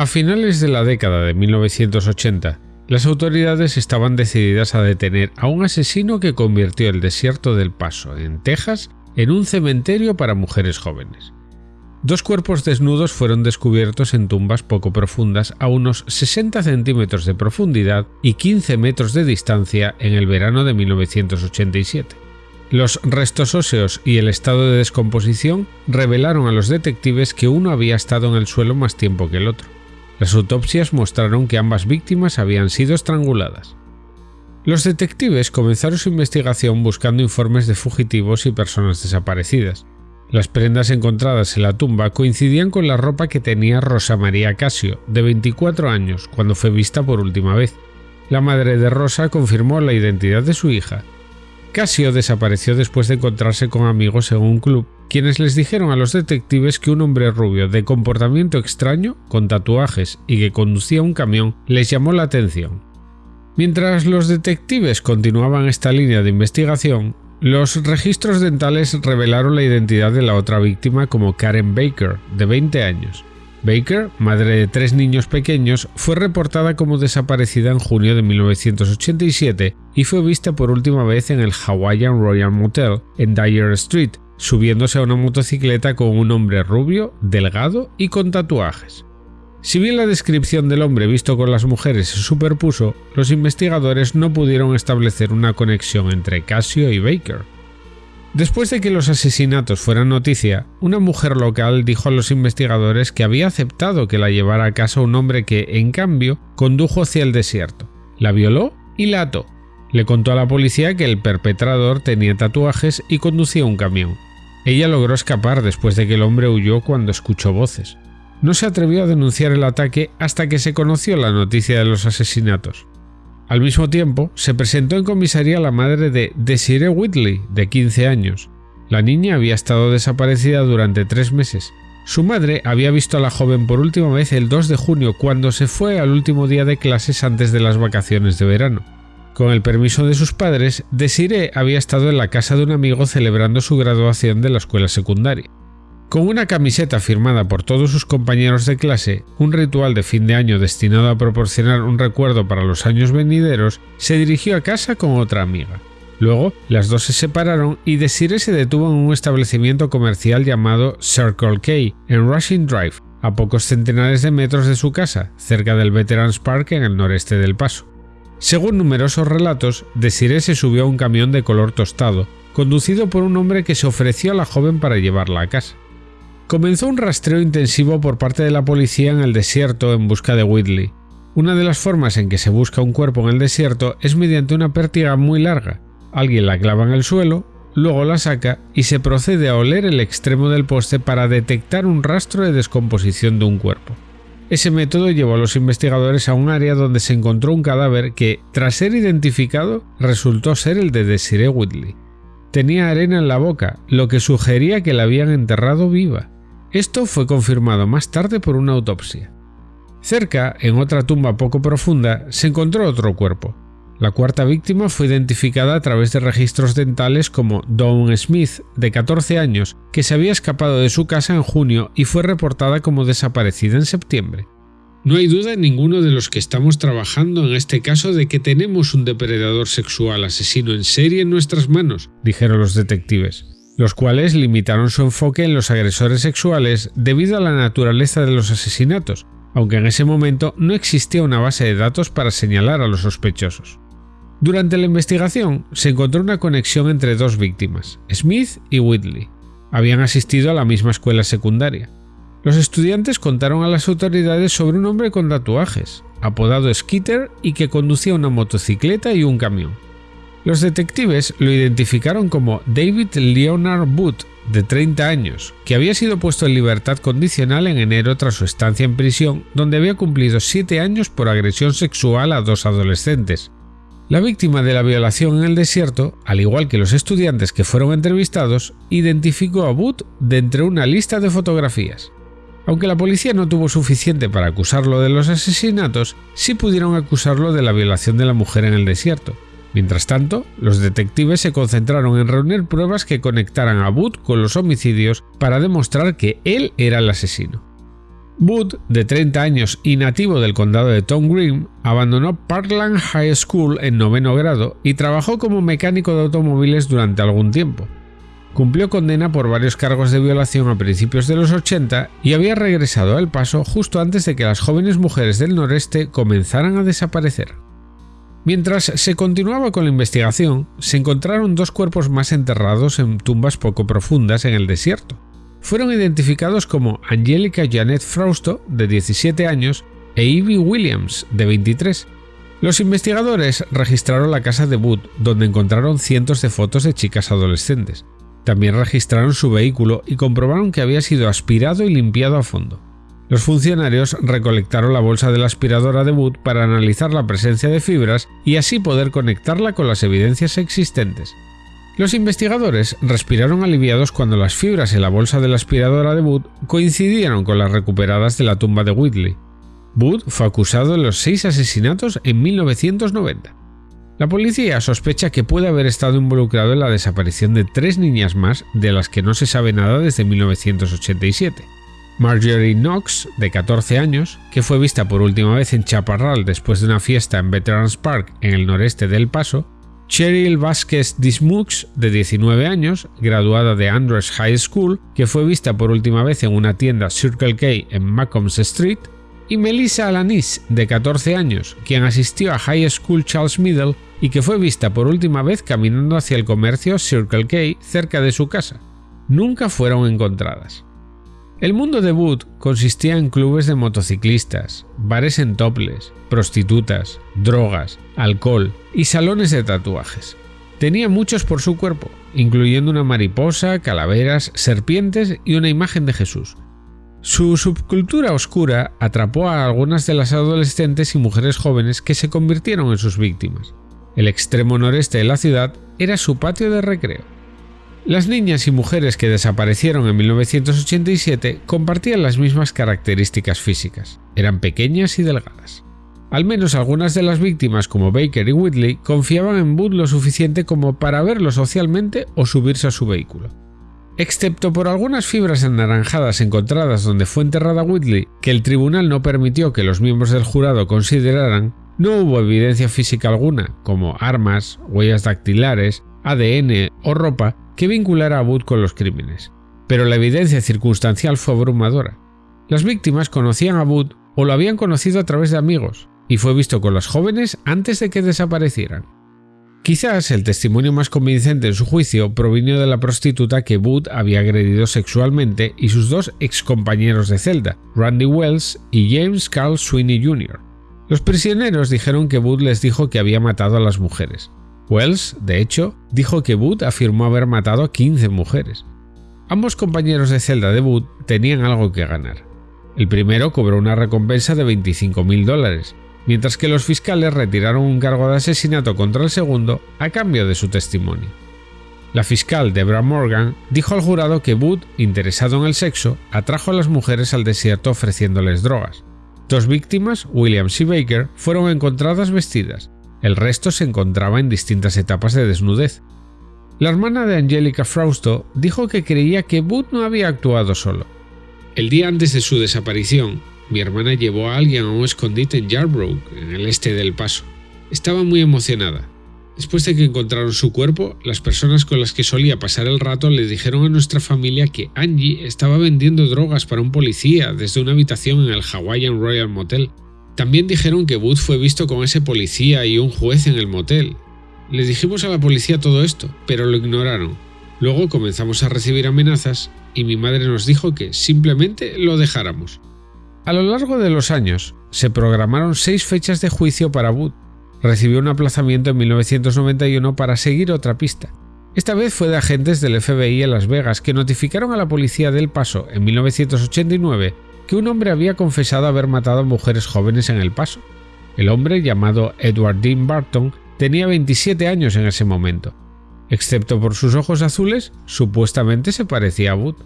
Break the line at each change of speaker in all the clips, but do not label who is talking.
A finales de la década de 1980, las autoridades estaban decididas a detener a un asesino que convirtió el desierto del Paso, en Texas, en un cementerio para mujeres jóvenes. Dos cuerpos desnudos fueron descubiertos en tumbas poco profundas a unos 60 centímetros de profundidad y 15 metros de distancia en el verano de 1987. Los restos óseos y el estado de descomposición revelaron a los detectives que uno había estado en el suelo más tiempo que el otro. Las autopsias mostraron que ambas víctimas habían sido estranguladas. Los detectives comenzaron su investigación buscando informes de fugitivos y personas desaparecidas. Las prendas encontradas en la tumba coincidían con la ropa que tenía Rosa María Casio, de 24 años, cuando fue vista por última vez. La madre de Rosa confirmó la identidad de su hija. Casio desapareció después de encontrarse con amigos en un club, quienes les dijeron a los detectives que un hombre rubio de comportamiento extraño, con tatuajes y que conducía un camión, les llamó la atención. Mientras los detectives continuaban esta línea de investigación, los registros dentales revelaron la identidad de la otra víctima como Karen Baker, de 20 años. Baker, madre de tres niños pequeños, fue reportada como desaparecida en junio de 1987 y fue vista por última vez en el Hawaiian Royal Motel en Dyer Street, subiéndose a una motocicleta con un hombre rubio, delgado y con tatuajes. Si bien la descripción del hombre visto con las mujeres se superpuso, los investigadores no pudieron establecer una conexión entre Casio y Baker. Después de que los asesinatos fueran noticia, una mujer local dijo a los investigadores que había aceptado que la llevara a casa un hombre que, en cambio, condujo hacia el desierto, la violó y la ató. Le contó a la policía que el perpetrador tenía tatuajes y conducía un camión. Ella logró escapar después de que el hombre huyó cuando escuchó voces no se atrevió a denunciar el ataque hasta que se conoció la noticia de los asesinatos. Al mismo tiempo, se presentó en comisaría la madre de Desiree Whitley, de 15 años. La niña había estado desaparecida durante tres meses. Su madre había visto a la joven por última vez el 2 de junio cuando se fue al último día de clases antes de las vacaciones de verano. Con el permiso de sus padres, Desiree había estado en la casa de un amigo celebrando su graduación de la escuela secundaria. Con una camiseta firmada por todos sus compañeros de clase, un ritual de fin de año destinado a proporcionar un recuerdo para los años venideros, se dirigió a casa con otra amiga. Luego, las dos se separaron y Desiree se detuvo en un establecimiento comercial llamado Circle K en Rushing Drive, a pocos centenares de metros de su casa, cerca del Veterans Park en el noreste del Paso. Según numerosos relatos, Desiree se subió a un camión de color tostado, conducido por un hombre que se ofreció a la joven para llevarla a casa comenzó un rastreo intensivo por parte de la policía en el desierto en busca de Whitley. Una de las formas en que se busca un cuerpo en el desierto es mediante una pértiga muy larga. Alguien la clava en el suelo, luego la saca y se procede a oler el extremo del poste para detectar un rastro de descomposición de un cuerpo. Ese método llevó a los investigadores a un área donde se encontró un cadáver que, tras ser identificado, resultó ser el de Desiree Whitley. Tenía arena en la boca, lo que sugería que la habían enterrado viva. Esto fue confirmado más tarde por una autopsia. Cerca, en otra tumba poco profunda, se encontró otro cuerpo. La cuarta víctima fue identificada a través de registros dentales como Dawn Smith, de 14 años, que se había escapado de su casa en junio y fue reportada como desaparecida en septiembre. No hay duda en ninguno de los que estamos trabajando en este caso de que tenemos un depredador sexual asesino en serie en nuestras manos, dijeron los detectives los cuales limitaron su enfoque en los agresores sexuales debido a la naturaleza de los asesinatos, aunque en ese momento no existía una base de datos para señalar a los sospechosos. Durante la investigación se encontró una conexión entre dos víctimas, Smith y Whitley. Habían asistido a la misma escuela secundaria. Los estudiantes contaron a las autoridades sobre un hombre con tatuajes, apodado Skitter y que conducía una motocicleta y un camión. Los detectives lo identificaron como David Leonard Booth, de 30 años, que había sido puesto en libertad condicional en enero tras su estancia en prisión, donde había cumplido 7 años por agresión sexual a dos adolescentes. La víctima de la violación en el desierto, al igual que los estudiantes que fueron entrevistados, identificó a Booth de entre una lista de fotografías. Aunque la policía no tuvo suficiente para acusarlo de los asesinatos, sí pudieron acusarlo de la violación de la mujer en el desierto, Mientras tanto, los detectives se concentraron en reunir pruebas que conectaran a Booth con los homicidios para demostrar que él era el asesino. Wood, de 30 años y nativo del condado de Tom Green, abandonó Parkland High School en noveno grado y trabajó como mecánico de automóviles durante algún tiempo. Cumplió condena por varios cargos de violación a principios de los 80 y había regresado a El Paso justo antes de que las jóvenes mujeres del noreste comenzaran a desaparecer. Mientras se continuaba con la investigación, se encontraron dos cuerpos más enterrados en tumbas poco profundas en el desierto fueron identificados como Angelica Janet Frausto, de 17 años, e Ivy Williams, de 23. Los investigadores registraron la casa de Wood, donde encontraron cientos de fotos de chicas adolescentes. También registraron su vehículo y comprobaron que había sido aspirado y limpiado a fondo. Los funcionarios recolectaron la bolsa de la aspiradora de Wood para analizar la presencia de fibras y así poder conectarla con las evidencias existentes. Los investigadores respiraron aliviados cuando las fibras en la bolsa de la aspiradora de Wood coincidieron con las recuperadas de la tumba de Whitley. Wood fue acusado de los seis asesinatos en 1990. La policía sospecha que puede haber estado involucrado en la desaparición de tres niñas más de las que no se sabe nada desde 1987. Marjorie Knox, de 14 años, que fue vista por última vez en Chaparral después de una fiesta en Veterans Park en el noreste del Paso, Cheryl Vázquez Dismux, de 19 años, graduada de Andrews High School, que fue vista por última vez en una tienda Circle K en Macomb Street, y Melissa Alanis, de 14 años, quien asistió a High School Charles Middle y que fue vista por última vez caminando hacia el comercio Circle K cerca de su casa. Nunca fueron encontradas. El mundo de Wood consistía en clubes de motociclistas, bares en toples, prostitutas, drogas, alcohol y salones de tatuajes. Tenía muchos por su cuerpo, incluyendo una mariposa, calaveras, serpientes y una imagen de Jesús. Su subcultura oscura atrapó a algunas de las adolescentes y mujeres jóvenes que se convirtieron en sus víctimas. El extremo noreste de la ciudad era su patio de recreo. Las niñas y mujeres que desaparecieron en 1987 compartían las mismas características físicas, eran pequeñas y delgadas. Al menos algunas de las víctimas como Baker y Whitley confiaban en Wood lo suficiente como para verlo socialmente o subirse a su vehículo. Excepto por algunas fibras anaranjadas encontradas donde fue enterrada Whitley, que el tribunal no permitió que los miembros del jurado consideraran, no hubo evidencia física alguna, como armas, huellas dactilares, ADN o ropa, que vinculara a Wood con los crímenes. Pero la evidencia circunstancial fue abrumadora. Las víctimas conocían a Wood o lo habían conocido a través de amigos, y fue visto con las jóvenes antes de que desaparecieran. Quizás el testimonio más convincente en su juicio provino de la prostituta que Wood había agredido sexualmente y sus dos excompañeros de celda, Randy Wells y James Carl Sweeney Jr. Los prisioneros dijeron que Wood les dijo que había matado a las mujeres. Wells, de hecho, dijo que Wood afirmó haber matado a 15 mujeres. Ambos compañeros de celda de Wood tenían algo que ganar. El primero cobró una recompensa de 25.000 dólares, mientras que los fiscales retiraron un cargo de asesinato contra el segundo a cambio de su testimonio. La fiscal Deborah Morgan dijo al jurado que Wood, interesado en el sexo, atrajo a las mujeres al desierto ofreciéndoles drogas. Dos víctimas, Williams y Baker, fueron encontradas vestidas, el resto se encontraba en distintas etapas de desnudez. La hermana de Angelica Frausto dijo que creía que Wood no había actuado solo. El día antes de su desaparición, mi hermana llevó a alguien a un escondite en Yarbrough, en el este del Paso. Estaba muy emocionada. Después de que encontraron su cuerpo, las personas con las que solía pasar el rato le dijeron a nuestra familia que Angie estaba vendiendo drogas para un policía desde una habitación en el Hawaiian Royal Motel. También dijeron que Wood fue visto con ese policía y un juez en el motel. Les dijimos a la policía todo esto, pero lo ignoraron. Luego comenzamos a recibir amenazas y mi madre nos dijo que simplemente lo dejáramos. A lo largo de los años, se programaron seis fechas de juicio para Wood. Recibió un aplazamiento en 1991 para seguir otra pista. Esta vez fue de agentes del FBI en Las Vegas que notificaron a la policía del Paso en 1989 que un hombre había confesado haber matado a mujeres jóvenes en El Paso. El hombre, llamado Edward Dean Barton, tenía 27 años en ese momento. Excepto por sus ojos azules, supuestamente se parecía a Wood.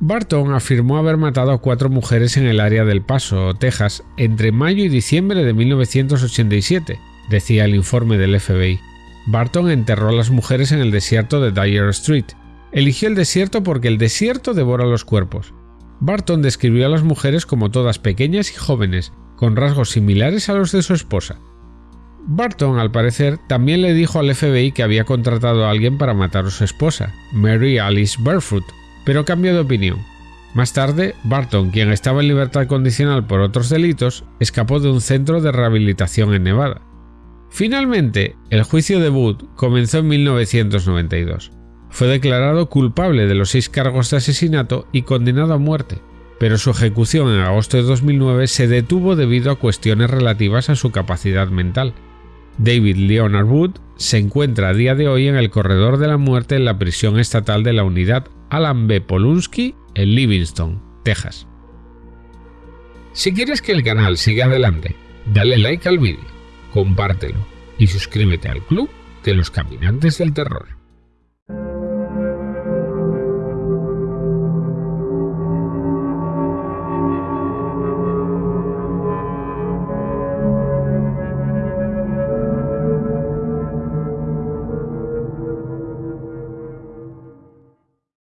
Barton afirmó haber matado a cuatro mujeres en el área del Paso, Texas, entre mayo y diciembre de 1987, decía el informe del FBI. Barton enterró a las mujeres en el desierto de Dyer Street. Eligió el desierto porque el desierto devora los cuerpos. Barton describió a las mujeres como todas pequeñas y jóvenes, con rasgos similares a los de su esposa. Barton, al parecer, también le dijo al FBI que había contratado a alguien para matar a su esposa, Mary Alice Barefoot, pero cambió de opinión. Más tarde, Barton, quien estaba en libertad condicional por otros delitos, escapó de un centro de rehabilitación en Nevada. Finalmente, el juicio de Wood comenzó en 1992. Fue declarado culpable de los seis cargos de asesinato y condenado a muerte, pero su ejecución en agosto de 2009 se detuvo debido a cuestiones relativas a su capacidad mental. David Leonard Wood se encuentra a día de hoy en el corredor de la muerte en la prisión estatal de la unidad Alan B. Polunsky en Livingston, Texas. Si quieres que el canal siga adelante, dale like al vídeo, compártelo y suscríbete al club de los caminantes del terror.